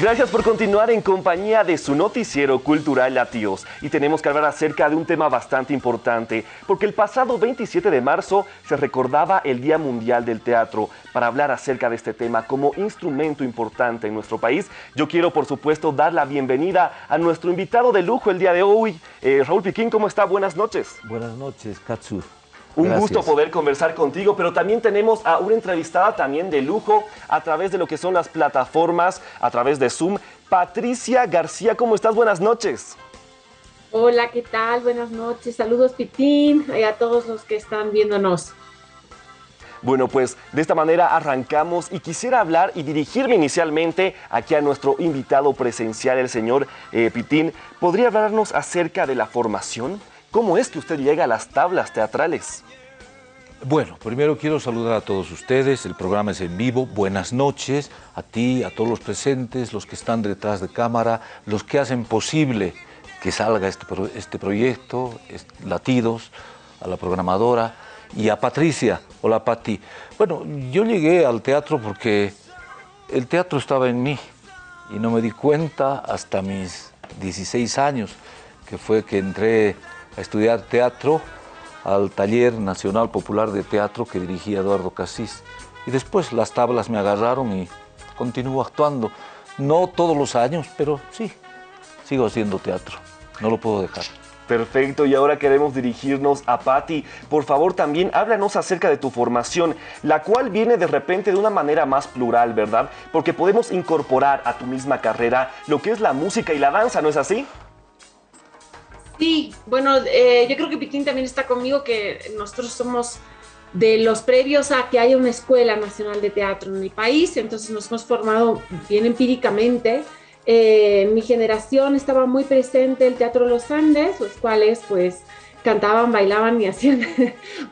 Gracias por continuar en compañía de su noticiero cultural Latios. Y tenemos que hablar acerca de un tema bastante importante, porque el pasado 27 de marzo se recordaba el Día Mundial del Teatro. Para hablar acerca de este tema como instrumento importante en nuestro país, yo quiero por supuesto dar la bienvenida a nuestro invitado de lujo el día de hoy. Eh, Raúl Piquín, ¿cómo está? Buenas noches. Buenas noches, Katsu. Un gusto poder conversar contigo, pero también tenemos a una entrevistada también de lujo a través de lo que son las plataformas, a través de Zoom. Patricia García, ¿cómo estás? Buenas noches. Hola, ¿qué tal? Buenas noches. Saludos, Pitín, y a todos los que están viéndonos. Bueno, pues de esta manera arrancamos y quisiera hablar y dirigirme inicialmente aquí a nuestro invitado presencial, el señor eh, Pitín. ¿Podría hablarnos acerca de la formación? ¿Cómo es que usted llega a las tablas teatrales? Bueno, primero quiero saludar a todos ustedes, el programa es en vivo, buenas noches a ti, a todos los presentes, los que están detrás de cámara, los que hacen posible que salga este, este proyecto, Latidos, a la programadora y a Patricia, hola Pati. Bueno, yo llegué al teatro porque el teatro estaba en mí y no me di cuenta hasta mis 16 años, que fue que entré a estudiar teatro al Taller Nacional Popular de Teatro que dirigía Eduardo Casís. Y después las tablas me agarraron y continúo actuando. No todos los años, pero sí, sigo haciendo teatro. No lo puedo dejar. Perfecto, y ahora queremos dirigirnos a Patti. Por favor, también háblanos acerca de tu formación, la cual viene de repente de una manera más plural, ¿verdad? Porque podemos incorporar a tu misma carrera lo que es la música y la danza, ¿no es así? Sí, bueno, eh, yo creo que Pitín también está conmigo, que nosotros somos de los previos a que haya una escuela nacional de teatro en el país, entonces nos hemos formado bien empíricamente. Eh, mi generación estaba muy presente el Teatro Los Andes, los cuales pues cantaban, bailaban y hacían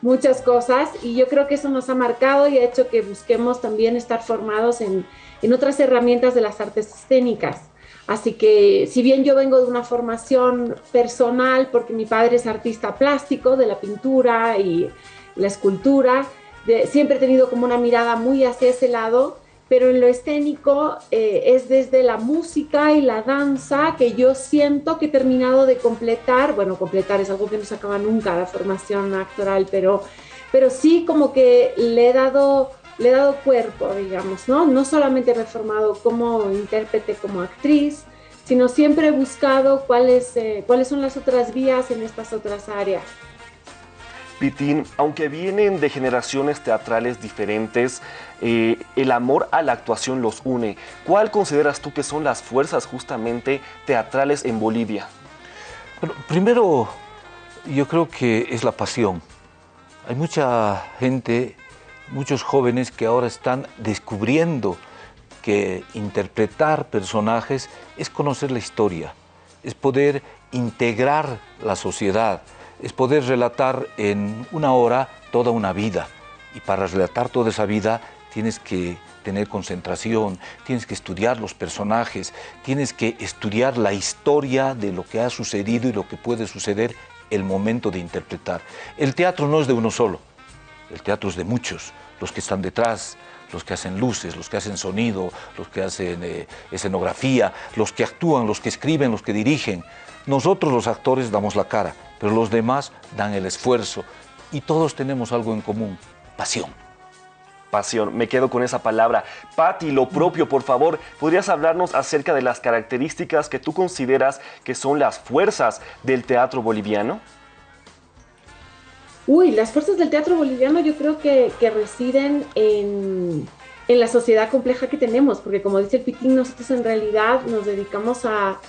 muchas cosas y yo creo que eso nos ha marcado y ha hecho que busquemos también estar formados en, en otras herramientas de las artes escénicas. Así que si bien yo vengo de una formación personal, porque mi padre es artista plástico de la pintura y la escultura, siempre he tenido como una mirada muy hacia ese lado, pero en lo escénico eh, es desde la música y la danza que yo siento que he terminado de completar, bueno, completar es algo que no se acaba nunca la formación actoral, pero, pero sí como que le he dado le he dado cuerpo, digamos, ¿no? No solamente me he formado como intérprete, como actriz, sino siempre he buscado cuáles, eh, cuáles son las otras vías en estas otras áreas. Pitín, aunque vienen de generaciones teatrales diferentes, eh, el amor a la actuación los une. ¿Cuál consideras tú que son las fuerzas justamente teatrales en Bolivia? Bueno, primero, yo creo que es la pasión. Hay mucha gente muchos jóvenes que ahora están descubriendo que interpretar personajes es conocer la historia, es poder integrar la sociedad, es poder relatar en una hora toda una vida. Y para relatar toda esa vida tienes que tener concentración, tienes que estudiar los personajes, tienes que estudiar la historia de lo que ha sucedido y lo que puede suceder el momento de interpretar. El teatro no es de uno solo, el teatro es de muchos los que están detrás, los que hacen luces, los que hacen sonido, los que hacen eh, escenografía, los que actúan, los que escriben, los que dirigen. Nosotros los actores damos la cara, pero los demás dan el esfuerzo y todos tenemos algo en común, pasión. Pasión, me quedo con esa palabra. Patti, lo propio, por favor, ¿podrías hablarnos acerca de las características que tú consideras que son las fuerzas del teatro boliviano? Uy, las fuerzas del teatro boliviano yo creo que, residen en, la sociedad compleja que tenemos, porque como dice el Pitín, nosotros en realidad nos dedicamos a,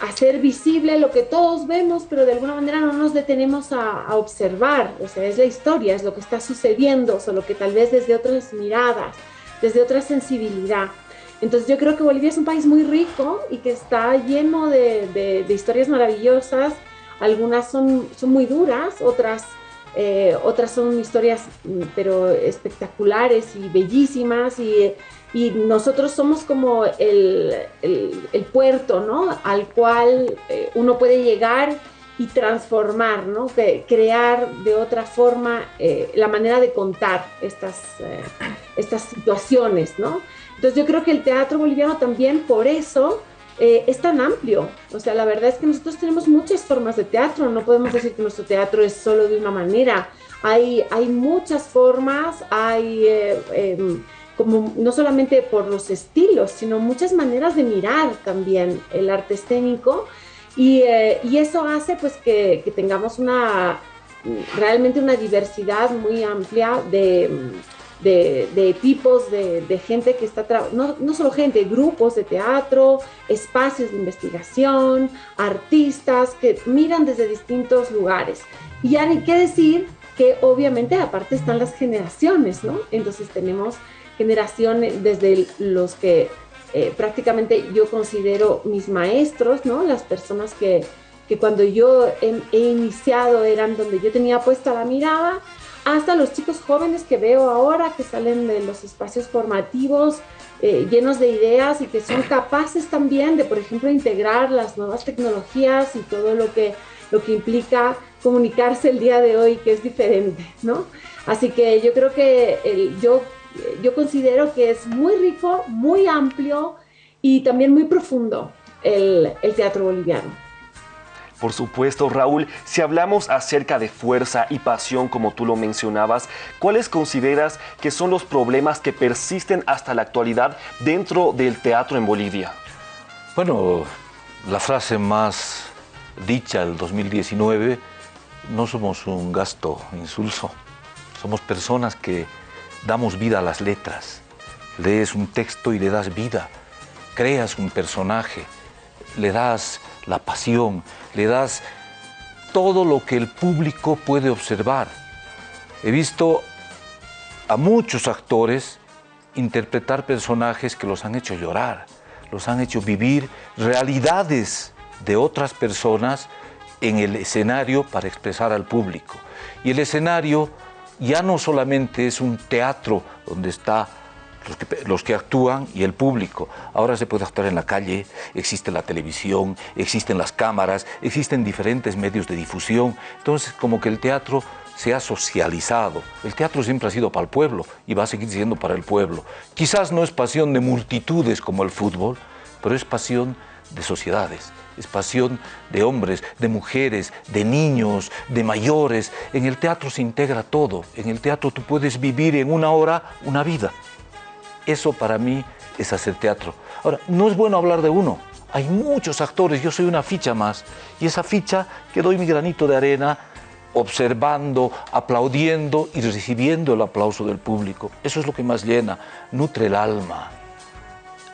hacer visible lo que todos vemos, pero de alguna manera no nos detenemos a, observar, o sea, es la historia, es lo que está sucediendo, solo que tal vez desde otras miradas, desde otra sensibilidad. Entonces yo creo que Bolivia es un país muy rico y que está lleno de historias maravillosas, algunas son, son muy duras, otras, eh, otras son historias mm, pero espectaculares y bellísimas y, y nosotros somos como el, el, puerto ¿no? al cual eh, uno puede llegar y transformar, ¿no? crear de otra forma eh, la manera de contar estas, estas situaciones. ¿no? Entonces yo creo que el teatro boliviano también por eso eh, es tan amplio. O sea, la verdad es que nosotros tenemos muchas formas de teatro, no podemos decir que nuestro teatro es solo de una manera. Hay, hay muchas formas, hay eh, em, como no solamente por los estilos, sino muchas maneras de mirar también el arte escénico. Y, eh, y eso hace pues que, que tengamos una realmente una diversidad muy amplia de, de, tipos de, gente que está, no, no solo gente, grupos de teatro, espacios de investigación, artistas que miran desde distintos lugares. Y ya ni qué decir que obviamente aparte están las generaciones, ¿no? Entonces tenemos generaciones desde los que eh, prácticamente yo considero mis maestros, ¿no? Las personas que, que cuando yo he, iniciado eran donde yo tenía puesta la mirada, hasta los chicos jóvenes que veo ahora que salen de los espacios formativos eh, llenos de ideas y que son capaces también de, por ejemplo, integrar las nuevas tecnologías y todo lo que, lo que implica comunicarse el día de hoy, que es diferente, ¿no? Así que yo creo que yo, yo considero que es muy rico, muy amplio y también muy profundo el, el teatro boliviano. Por supuesto, Raúl, si hablamos acerca de fuerza y pasión, como tú lo mencionabas, ¿cuáles consideras que son los problemas que persisten hasta la actualidad dentro del teatro en Bolivia? Bueno, la frase más dicha del 2019, no somos un gasto insulso, somos personas que damos vida a las letras. Lees un texto y le das vida, creas un personaje, le das la pasión, le das todo lo que el público puede observar. He visto a muchos actores interpretar personajes que los han hecho llorar, los han hecho vivir realidades de otras personas en el escenario para expresar al público. Y el escenario ya no solamente es un teatro donde está los que, actúan y el público. Ahora se puede actuar en la calle, existe la televisión, existen las cámaras, existen diferentes medios de difusión. Entonces, como que el teatro se ha socializado. El teatro siempre ha sido para el pueblo y va a seguir siendo para el pueblo. Quizás no es pasión de multitudes como el fútbol, pero es pasión de sociedades, es pasión de hombres, de mujeres, de niños, de mayores. En el teatro se integra todo. En el teatro tú puedes vivir en una hora una vida. Eso para mí es hacer teatro. Ahora, no es bueno hablar de uno. Hay muchos actores, yo soy una ficha más. Y esa ficha que doy mi granito de arena observando, aplaudiendo y recibiendo el aplauso del público. Eso es lo que más llena, nutre el alma,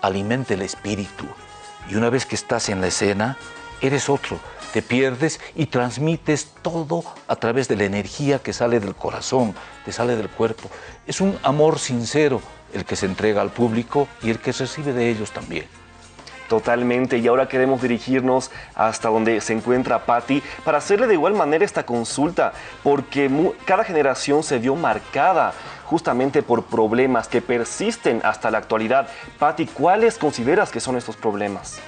alimenta el espíritu. Y una vez que estás en la escena, eres otro, te pierdes y transmites todo a través de la energía que sale del corazón, que sale del cuerpo. Es un amor sincero, el que se entrega al público y el que recibe de ellos también. Totalmente, y ahora queremos dirigirnos hasta donde se encuentra Patti para hacerle de igual manera esta consulta, porque cada generación se vio marcada justamente por problemas que persisten hasta la actualidad. Patti, ¿cuáles consideras que son estos problemas?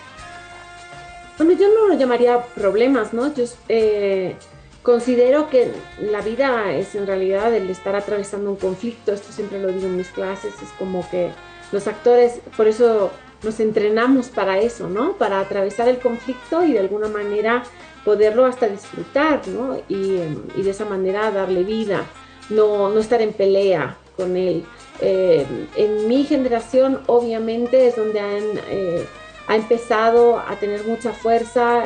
Bueno, yo no lo llamaría problemas, ¿no? Yo, eh, Considero que la vida es en realidad el estar atravesando un conflicto, esto siempre lo digo en mis clases, es como que los actores, por eso nos entrenamos para eso, ¿no? Para atravesar el conflicto y de alguna manera poderlo hasta disfrutar, ¿no? Y, de esa manera darle vida, no, no estar en pelea con él. Eh, en mi generación obviamente es donde han, eh, ha empezado a tener mucha fuerza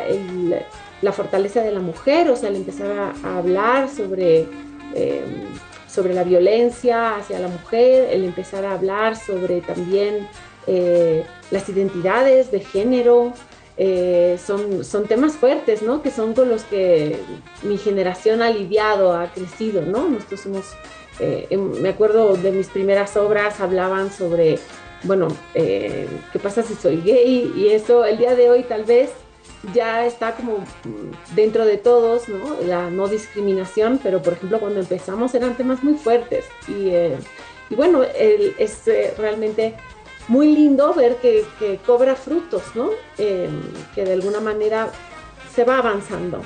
la fortaleza de la mujer, o sea, al empezar a, hablar sobre, em, sobre la violencia hacia la mujer, el empezar a hablar sobre también eh, las identidades de género, eh, son, son temas fuertes, ¿no? Que son con los que mi generación ha lidiado, ha crecido, ¿no? Nosotros somos, eh, em, me acuerdo de mis primeras obras, hablaban sobre, bueno, ¿qué pasa si soy gay? Y eso el día de hoy tal vez ya está como dentro de todos, ¿no? La no discriminación, pero por ejemplo cuando empezamos eran temas muy fuertes y, eh, bueno, es eh, realmente muy lindo ver que, cobra frutos, ¿no? Eh, que de alguna manera se va avanzando.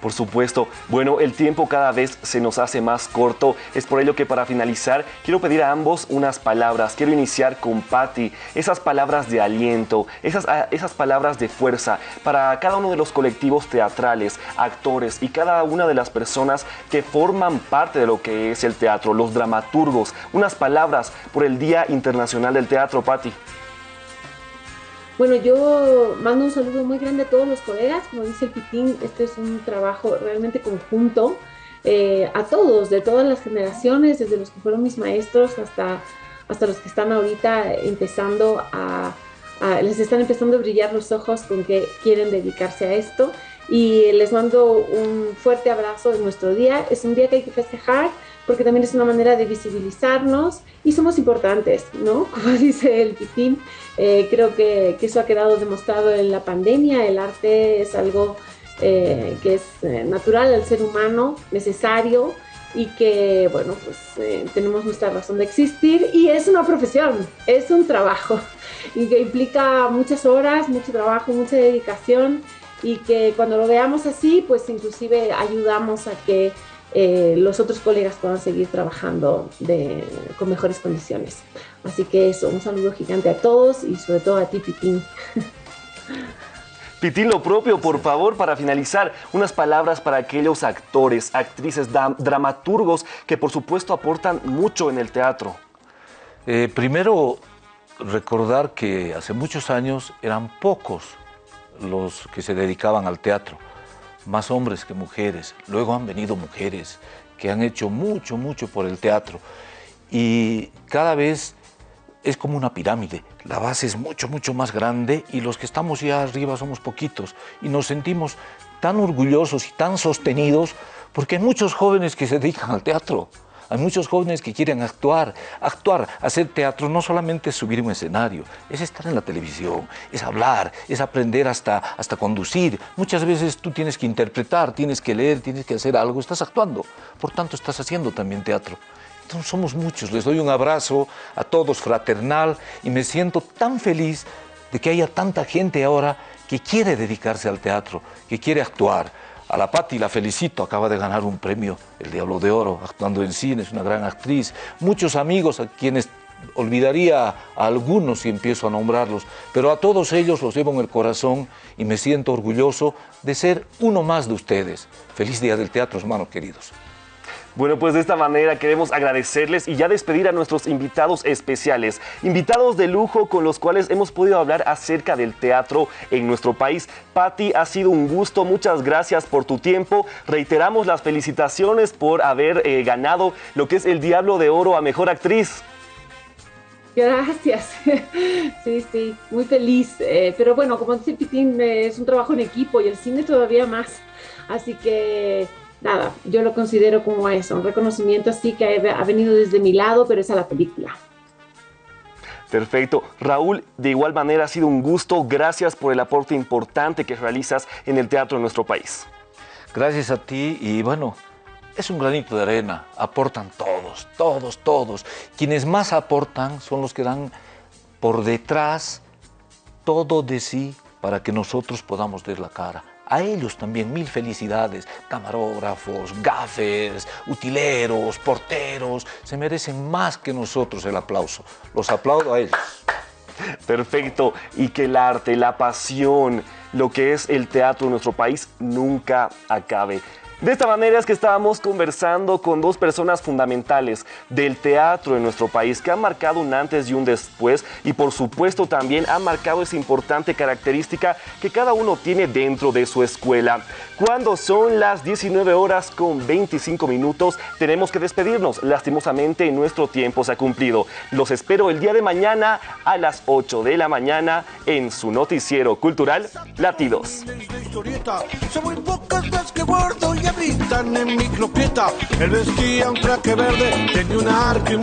Por supuesto. Bueno, el tiempo cada vez se nos hace más corto. Es por ello que para finalizar quiero pedir a ambos unas palabras. Quiero iniciar con Patti. Esas palabras de aliento, esas, ah, esas palabras de fuerza para cada uno de los colectivos teatrales, actores y cada una de las personas que forman parte de lo que es el teatro, los dramaturgos. Unas palabras por el Día Internacional del Teatro, Patti. Bueno, yo mando un saludo muy grande a todos los colegas. Como dice el Pitín, este es un trabajo realmente conjunto. Eh, a todos, de todas las generaciones, desde los que fueron mis maestros hasta, hasta los que están ahorita empezando a, les están empezando a brillar los ojos con que quieren dedicarse a esto. Y les mando un fuerte abrazo en nuestro día. Es un día que hay que festejar porque también es una manera de visibilizarnos y somos importantes, ¿no? Como dice el Pitín, eh, creo que, que, eso ha quedado demostrado en la pandemia, el arte es algo eh, que es eh, natural al ser humano, necesario y que, bueno, pues tenemos nuestra razón de existir y es una profesión, es un trabajo y que implica muchas horas, mucho trabajo, mucha dedicación y que cuando lo veamos así, pues inclusive ayudamos a que eh, los otros colegas puedan seguir trabajando de, con mejores condiciones. Así que eso, un saludo gigante a todos y sobre todo a ti, Pitín. Pitín, lo propio, por favor, para finalizar, unas palabras para aquellos actores, actrices, dramaturgos que por supuesto aportan mucho en el teatro. Eh, primero, recordar que hace muchos años eran pocos los que se dedicaban al teatro más hombres que mujeres. Luego han venido mujeres que han hecho mucho, mucho por el teatro. Y cada vez es como una pirámide. La base es mucho, mucho más grande y los que estamos ya arriba somos poquitos. Y nos sentimos tan orgullosos y tan sostenidos porque hay muchos jóvenes que se dedican al teatro. Hay muchos jóvenes que quieren actuar. Actuar, hacer teatro no solamente subir un escenario, es estar en la televisión, es hablar, es aprender hasta, hasta conducir. Muchas veces tú tienes que interpretar, tienes que leer, tienes que hacer algo, estás actuando. Por tanto, estás haciendo también teatro. Entonces somos muchos. Les doy un abrazo a todos fraternal y me siento tan feliz de que haya tanta gente ahora que quiere dedicarse al teatro, que quiere actuar. A la Patti la felicito, acaba de ganar un premio, el Diablo de Oro, actuando en cine, es una gran actriz. Muchos amigos a quienes olvidaría a algunos si empiezo a nombrarlos, pero a todos ellos los llevo en el corazón y me siento orgulloso de ser uno más de ustedes. Feliz Día del Teatro, hermanos queridos. Bueno, pues de esta manera queremos agradecerles y ya despedir a nuestros invitados especiales, invitados de lujo con los cuales hemos podido hablar acerca del teatro en nuestro país. Patti, ha sido un gusto, muchas gracias por tu tiempo. Reiteramos las felicitaciones por haber eh, ganado lo que es el Diablo de Oro a Mejor Actriz. Gracias. Sí, sí, muy feliz. Eh, pero bueno, como dice Pitín, es un trabajo en equipo y el cine todavía más. Así que nada, yo lo considero como eso, un reconocimiento así que ha venido desde mi lado, pero es a la película. Perfecto. Raúl, de igual manera ha sido un gusto. Gracias por el aporte importante que realizas en el teatro de nuestro país. Gracias a ti y bueno, es un granito de arena. Aportan todos, todos, todos. Quienes más aportan son los que dan por detrás todo de sí para que nosotros podamos ver la cara. A ellos también mil felicidades, camarógrafos, gafes, utileros, porteros, se merecen más que nosotros el aplauso. Los aplaudo a ellos. Perfecto, y que el arte, la pasión, lo que es el teatro en nuestro país nunca acabe. De esta manera es que estábamos conversando con dos personas fundamentales del teatro en nuestro país que han marcado un antes y un después y por supuesto también han marcado esa importante característica que cada uno tiene dentro de su escuela. Cuando son las 19 horas con 25 minutos tenemos que despedirnos. Lastimosamente nuestro tiempo se ha cumplido. Los espero el día de mañana a las 8 de la mañana en su noticiero cultural Latidos habitan en mi cloqueta. Él vestía un traje verde, tenía un arco y